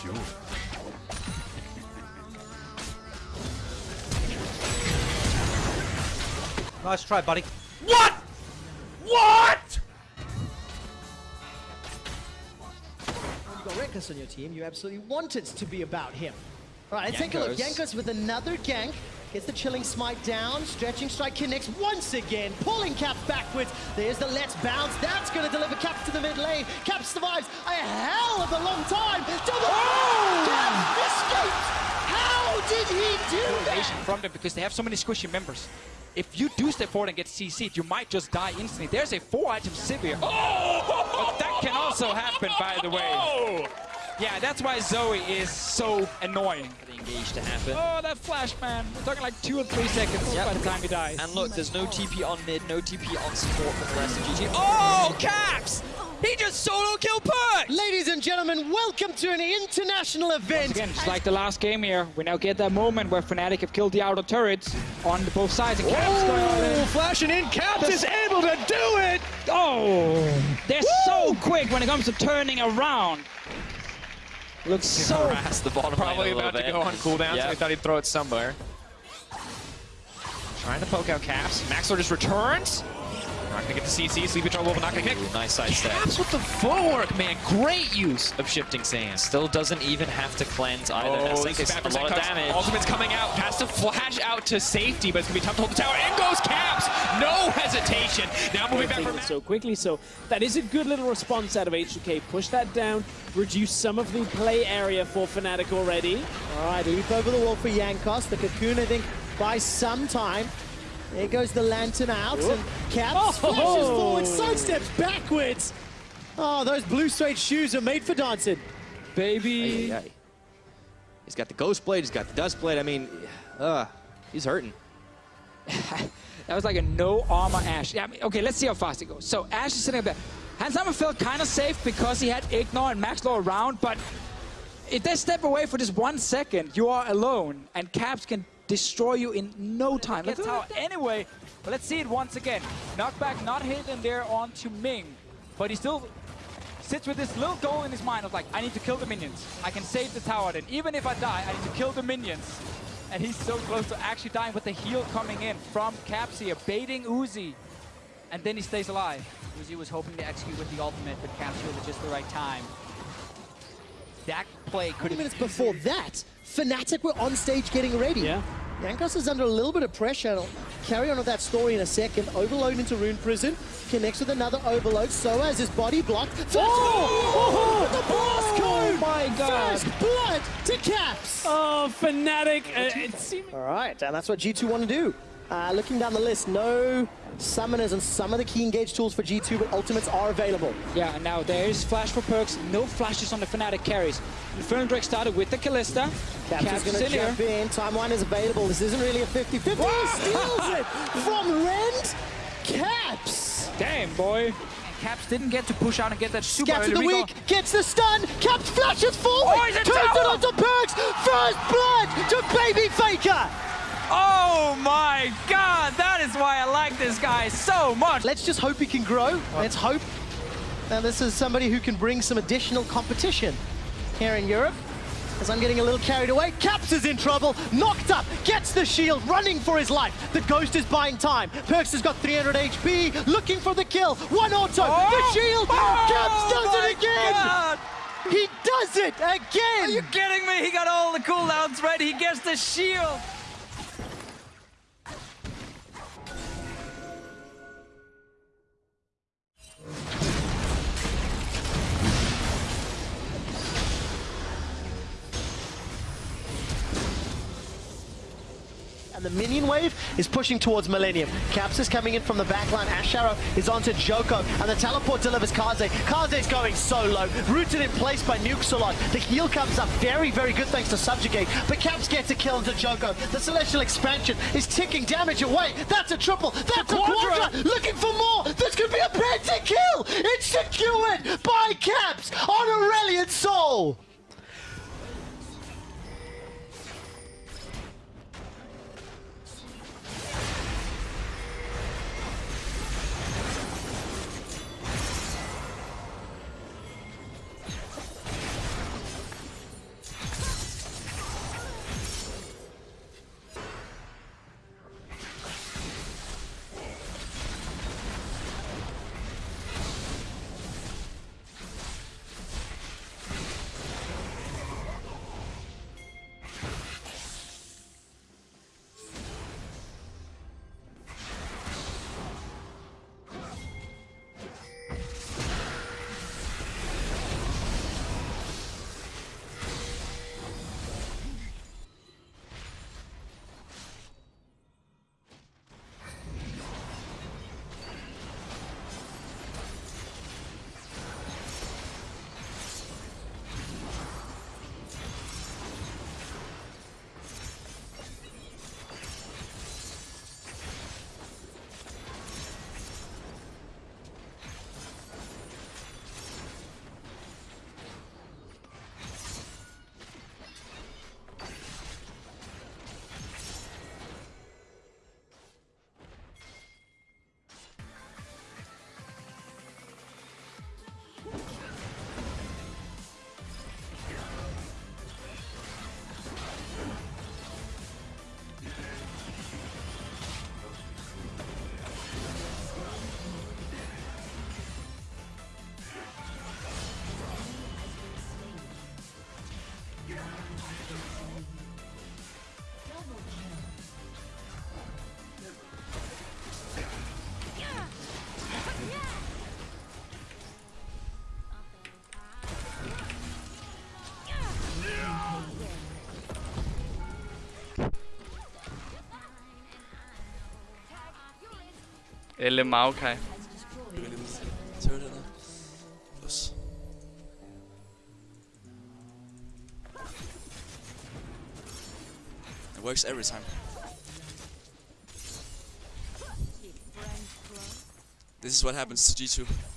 Charmed, I'm sure. Nice try, buddy. What? What? When you got Rekkles on your team, you absolutely want it to be about him. All right, take a look. Jankos. Jankos with another gank. Gets the chilling smite down. Stretching strike connects once again. Pulling Cap backwards. There's the let's bounce. That's going to deliver Cap to the mid lane. Cap survives a hell of a long time. To the oh! Caps escaped. How did he do that? from them because they have so many squishy members. If you do step forward and get CC'd, you might just die instantly. There's a four item Sivir. Oh! But that can also happen, by the way. Oh! Yeah, that's why Zoe is so annoying. The engage to happen. Oh, that flash, man. We're talking like two or three seconds Yep. by the time he dies. And look, there's no TP on mid, no TP on support from the rest of GG. oh, Caps! He just solo killed Perkz! Ladies and gentlemen, welcome to an international event. Again, just like the last game here, we now get that moment where Fnatic have killed the outer turrets on both sides. And Caps going all in. flashing in, Caps is able to do it! Oh, they're so quick when it comes to turning around. Looks so Harass the bottom Probably lane a little about to go on cooldown, so Yeah. he thought he'd throw it somewhere. Trying to poke out Caps. Maxlore just returns. Not gonna get the CC, Sleepy Trouble, but not gonna connect. Nice side step. Caps with the footwork, man. Great use of shifting sand. Still doesn't even have to cleanse either. Oh, Essex this is is a for lot of Zenco's. damage. Ultimate's coming out. Has to flash out to safety, but it's gonna be tough to hold the tower. In goes Caps. No hesitation. Now moving back for taken so quickly. So that is a good little response out of H2K. Push that down, reduce some of the play area for Fnatic already. All right, leap over the wall for Jankos. The cocoon, I think, buys some time. There goes the lantern out, and Caps Oh! flashes forward, sidesteps backwards. Oh, those blue suede shoes are made for dancing. baby. He's got the Ghost Blade, he's got the Dust Blade. I mean, uh, he's hurting. That was like a no armor Ashe. Yeah, I mean, okay, let's see how fast it goes. So Ashe is sitting up there. Hans Zimmer felt kind of safe because he had IgNar and Maxlore around, but if they step away for just one second, you are alone, and Caps can destroy you in no time. That's how anyway. But let's see it once again. Knockback not hidden there onto Ming, but he still sits with this little goal in his mind of like, I need to kill the minions. I can save the tower then. Even if I die, I need to kill the minions. And he's so close to actually dying with the heal coming in from Capsia, baiting Uzi. And then he stays alive. Uzi was hoping to execute with the ultimate, but Capsia healed at just the right time. That play could 20 have minutes before that, Fnatic were on stage getting ready. Yeah. Jankos is under a little bit of pressure. I'll carry on with that story in a second. Overload into Rune Prison. Connects with another overload. So has his body blocked. First oh! The blast code! Oh my god. First blood to Caps! Oh, Fnatic. Uh, All right, and that's what G2 want to do. Uh, looking down the list, no summoners and some of the key engage tools for G2, but ultimates are available. Yeah, and now there is flash for Perkz. No flashes on the Fnatic carries. Infernal Drake started with the Kalista. Caps, Caps is going in to here. jump in. Timeline is available. This isn't really a 50-50. He steals it from Rend. Caps. Damn, boy. And Caps didn't get to push out and get that super Scaps early the recall. week, gets the stun, Caps flashes forward, Oh, he's in turns it tower! onto Perkz, first blood to Baby Faker. Oh my god, that is why I like this guy so much. Let's just hope he can grow. Let's hope that this is somebody who can bring some additional competition here in Europe. As I'm getting a little carried away, Caps is in trouble, knocked up, gets the shield, running for his life. The Ghost is buying time. Perkz has got 300 HP, looking for the kill. One auto, the oh shield, Caps does my it again. God. He does it again. Are you kidding me? He got all the cooldowns ready. He gets the shield. And the minion wave is pushing towards Millennium. Caps is coming in from the backline. Ashe Arrow is onto Joko, and the teleport delivers Kaze. Kaze's going so low, rooted in place by Nuxalot. The heal comes up very, very good thanks to Subjugate, but Caps gets a kill into Joko. The Celestial Expansion is ticking damage away. That's a triple, that's a quadra, looking for more. This could be a penta kill. It's secured by Caps on Aurelion Sol. Maokai. It works every time. This is what happens to G2. Ah, I'm joking.